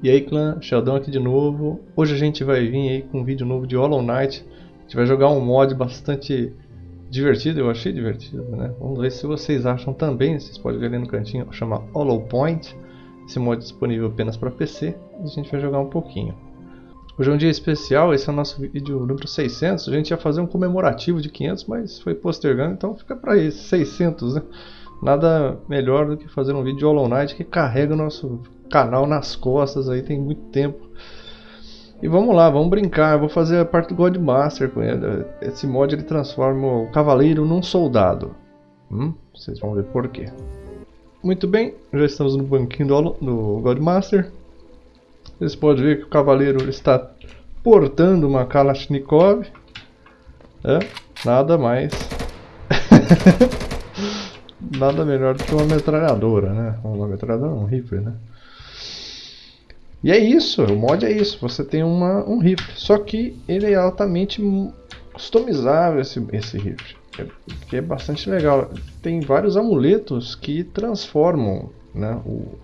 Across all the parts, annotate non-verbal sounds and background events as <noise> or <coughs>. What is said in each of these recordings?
E aí clã, Sheldon aqui de novo. Hoje a gente vai vir aí com um vídeo novo de Hollow Knight. A gente vai jogar um mod bastante divertido, eu achei divertido, né? Vamos ver se vocês acham também, vocês podem ver ali no cantinho, chama Hollow Point. Esse mod é disponível apenas para PC a gente vai jogar um pouquinho. Hoje é um dia especial, esse é o nosso vídeo número 600. A gente ia fazer um comemorativo de 500, mas foi postergando, então fica para esse 600, né? Nada melhor do que fazer um vídeo de Hollow Knight que carrega o nosso canal nas costas aí tem muito tempo. E vamos lá, vamos brincar. Eu vou fazer a parte do Godmaster com ele. Esse mod ele transforma o cavaleiro num soldado. Hum? Vocês vão ver por quê. Muito bem, já estamos no banquinho do, do Godmaster. Vocês podem ver que o cavaleiro está portando uma Kalashnikov. É, nada mais. <laughs> nada melhor do que uma metralhadora, né? Uma metralhadora, um rifle, né? E é isso, o mod é isso. Você tem uma, um rifle, só que ele é altamente customizável esse, esse rifle, é, que é bastante legal. Tem vários amuletos que transformam né, o,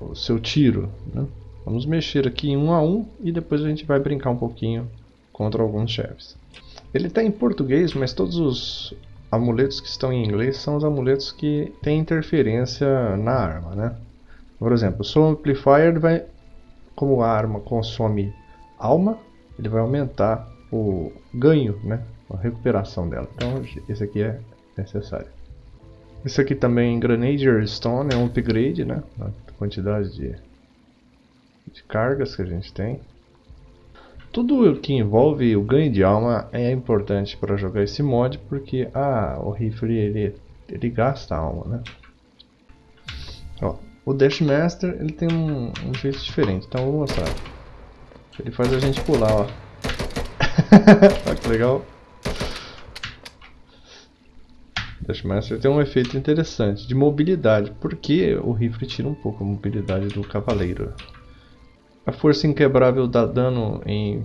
o seu tiro. Né? Vamos mexer aqui um a um e depois a gente vai brincar um pouquinho contra alguns chefes. Ele está em português, mas todos os amuletos que estão em inglês são os amuletos que têm interferência na arma, né? Por exemplo, o Soul Amplifier vai, como a arma consome alma, ele vai aumentar o ganho, né? A recuperação dela. Então esse aqui é necessário. Esse aqui também, Grenadier Stone, é um upgrade, né? A quantidade de de cargas que a gente tem. Tudo que envolve o ganho de alma é importante para jogar esse mod, porque ah, o rifle ele, ele gasta alma, né? Ó, o Dash Master ele tem um, um jeito diferente, então eu vou mostrar. Ele faz a gente pular, ó. <laughs> Olha que legal. Dash Master tem um efeito interessante de mobilidade, porque o rifle tira um pouco a mobilidade do cavaleiro. A força inquebrável dá dano em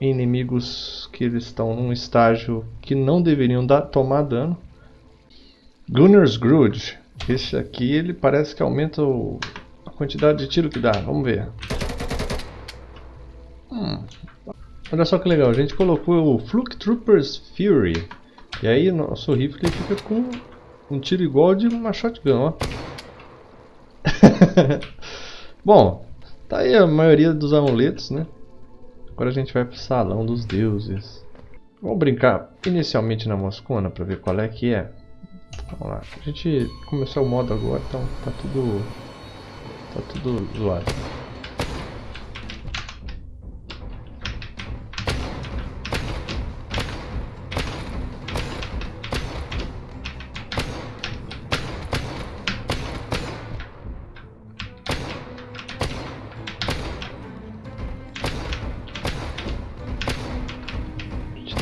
inimigos que eles estão num estágio que não deveriam dar, tomar dano. Gunner's Grudge. Esse aqui ele parece que aumenta o, a quantidade de tiro que dá. Vamos ver. Hum. Olha só que legal, a gente colocou o Fluke Troopers Fury. E aí nosso rifle fica com um tiro igual de uma shotgun, ó. <laughs> Bom, Tá aí a maioria dos amuletos, né? Agora a gente vai pro salão dos deuses. Vamos brincar inicialmente na Moscona para ver qual é que é. Vamos lá. A gente começou o modo agora, então tá tudo tá tudo zoado.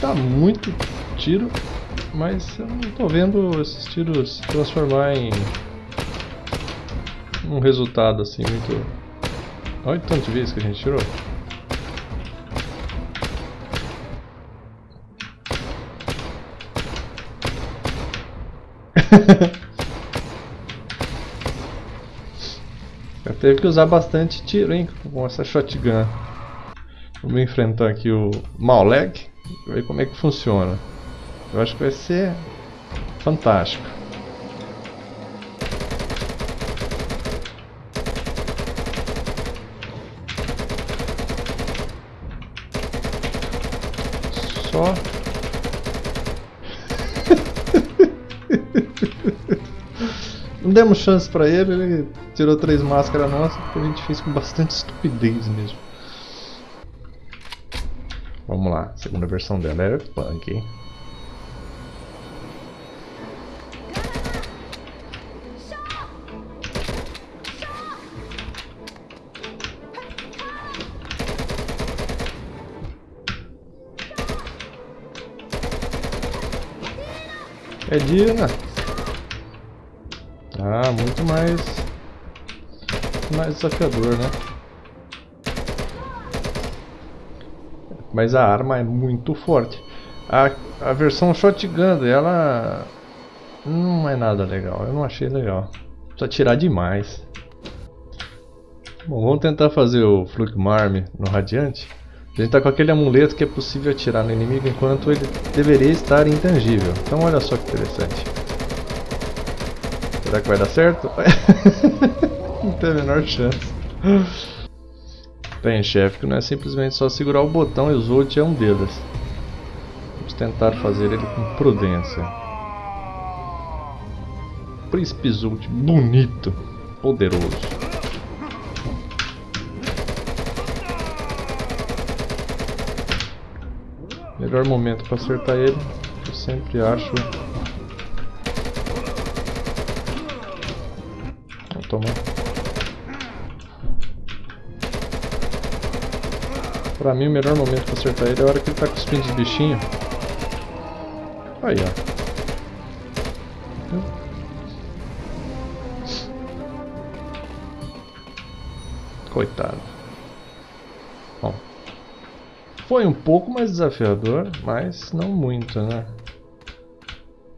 tá muito tiro, mas eu não tô vendo esses tiros se transformar em um resultado assim muito... Olha o tanto de vezes que a gente tirou. <laughs> Teve que usar bastante tiro, hein, com essa shotgun. Vamos enfrentar aqui o Mauleg ver como é que funciona. Eu acho que vai ser fantástico. Só <laughs> Não demos chance pra ele, ele tirou três máscaras nossas, que a gente fez com bastante estupidez mesmo. Vamos lá, segunda versão dela era punk, hein? É Dina. Ah, muito mais mais desafiador, né? mas a arma é muito forte. A, a versão shotgun dela não é nada legal, eu não achei legal. Precisa tirar demais. Bom, vamos tentar fazer o Flugmarm no Radiante. A gente está com aquele amuleto que é possível atirar no inimigo enquanto ele deveria estar intangível. Então olha só que interessante. Será que vai dar certo? <laughs> não tem a menor chance. Tem chefe que não é simplesmente só segurar o botão e o Zolt é um deles. Vamos tentar fazer ele com prudência. Príncipe Zolt, bonito, poderoso. Melhor momento para acertar ele, eu sempre acho. Vou tomar. Pra mim o melhor momento para acertar ele é a hora que ele tá cuspindo os bichinhos. Aí ó. Coitado. Foi um pouco mais desafiador, mas não muito, né?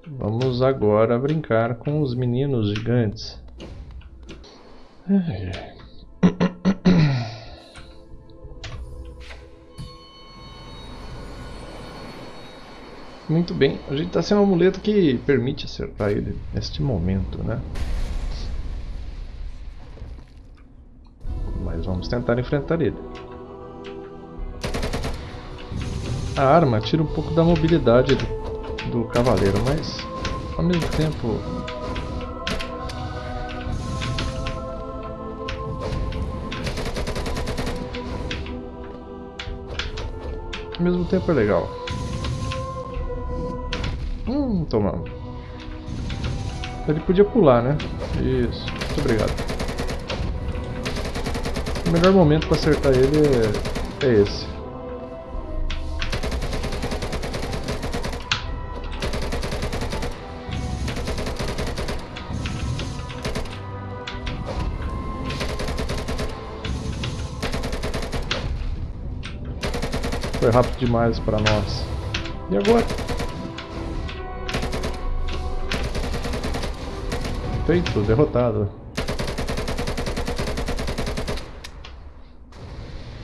Vamos agora brincar com os meninos gigantes. <coughs> Muito bem, a gente está sem um amuleto que permite acertar ele neste momento, né? Mas vamos tentar enfrentar ele. A arma tira um pouco da mobilidade do, do cavaleiro, mas ao mesmo tempo ao mesmo tempo é legal. Hum, tomamos. Ele podia pular, né? Isso, muito obrigado. O melhor momento para acertar ele é, é esse. Foi rápido demais para nós. E agora? Feito, derrotado.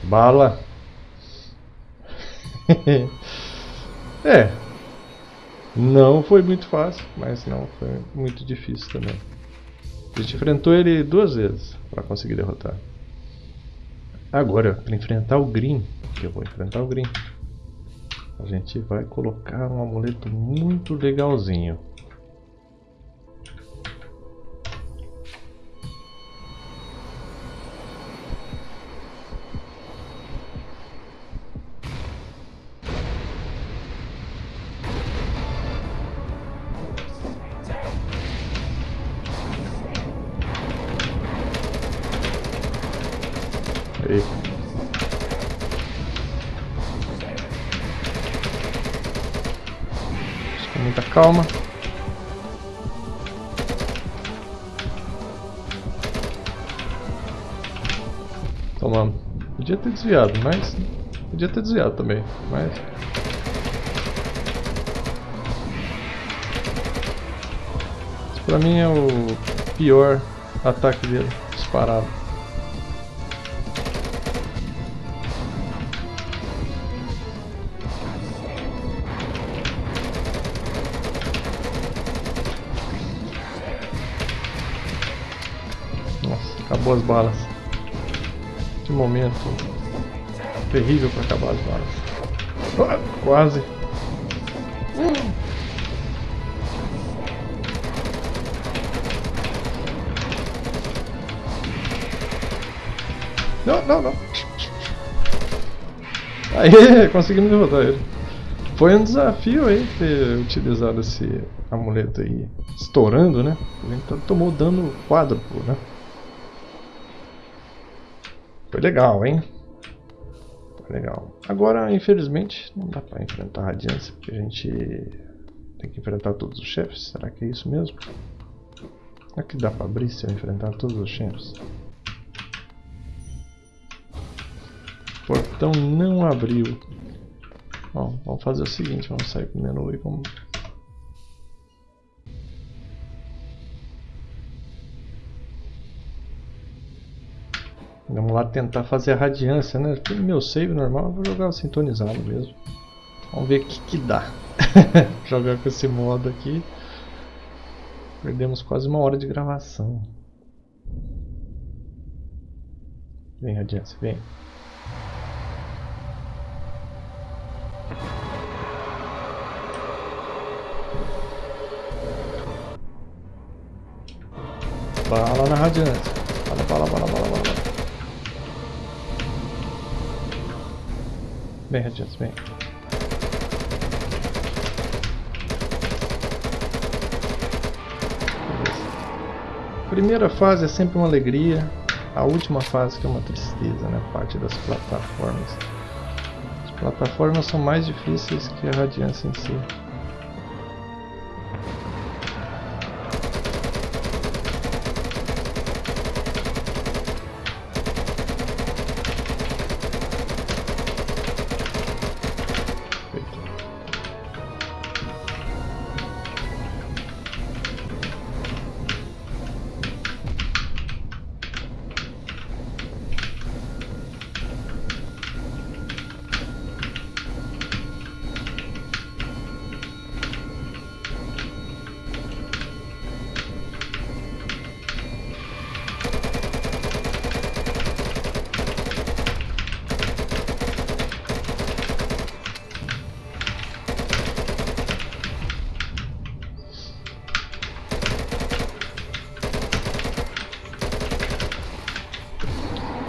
Bala. <laughs> é. Não foi muito fácil, mas não foi muito difícil também. A gente enfrentou ele duas vezes para conseguir derrotar. Agora, para enfrentar o Green, que eu vou enfrentar o Green, a gente vai colocar um amuleto muito legalzinho. Muita calma. Tomamos. Podia ter desviado, mas... Podia ter desviado também, mas... Esse pra mim é o pior ataque dele, disparado. Acabou as balas. Que momento terrível para acabar as balas. Quase. Não, não, não. Aí, <laughs> conseguimos derrotar ele. Foi um desafio aí ter utilizado esse amuleto aí, estourando, né? Ele tomou dano quádruplo, né? Foi legal, hein? Foi legal. Agora, infelizmente, não dá pra enfrentar a radiância, porque a gente tem que enfrentar todos os chefes. Será que é isso mesmo? Será que dá pra abrir se eu enfrentar todos os chefes? O portão não abriu. Bom, vamos fazer o seguinte, vamos sair pro menu e vamos lá tentar fazer a radiância, né? No meu save normal vou jogar sintonizado mesmo. Vamos ver o que, que dá. <laughs> jogar com esse modo aqui. Perdemos quase uma hora de gravação. Vem, radiância, vem. Bala na radiância. Bala, bala, bala, bala, bala. Radiância, vem. Primeira fase é sempre uma alegria, a última fase que é uma tristeza, né? Parte das plataformas. As plataformas são mais difíceis que a radiância em si.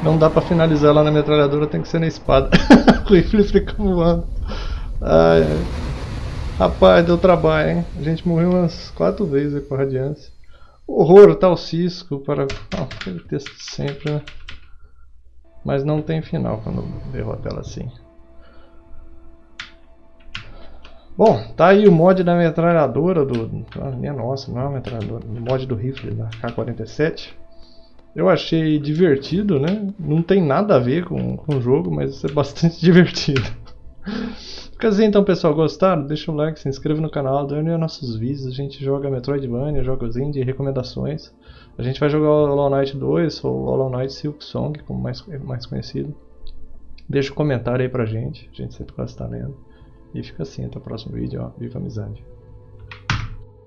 Não dá pra finalizar lá na metralhadora, tem que ser na espada. <laughs> o rifle fica voando. Ai, ai. Rapaz, deu trabalho, hein? A gente morreu umas quatro vezes com a radiância. Horror, tal cisco para... Ah, aquele texto sempre, né? Mas não tem final quando derrota ela assim. Bom, tá aí o mod da metralhadora do... Ah, minha nossa, não é uma metralhadora. O mod do rifle da K-47. Eu achei divertido, né? Não tem nada a ver com, com o jogo, mas é bastante <laughs> divertido. Fica assim então, pessoal. Gostaram? Deixa um like, se inscreva no canal, um nossos vídeos. A gente joga Metroidvania, jogos indie, recomendações. A gente vai jogar Hollow Knight 2 ou Hollow Knight Silk Song, como mais, mais conhecido. Deixa um comentário aí pra gente, a gente sempre gosta de estar lendo. E fica assim, até o próximo vídeo, ó. Viva a amizade!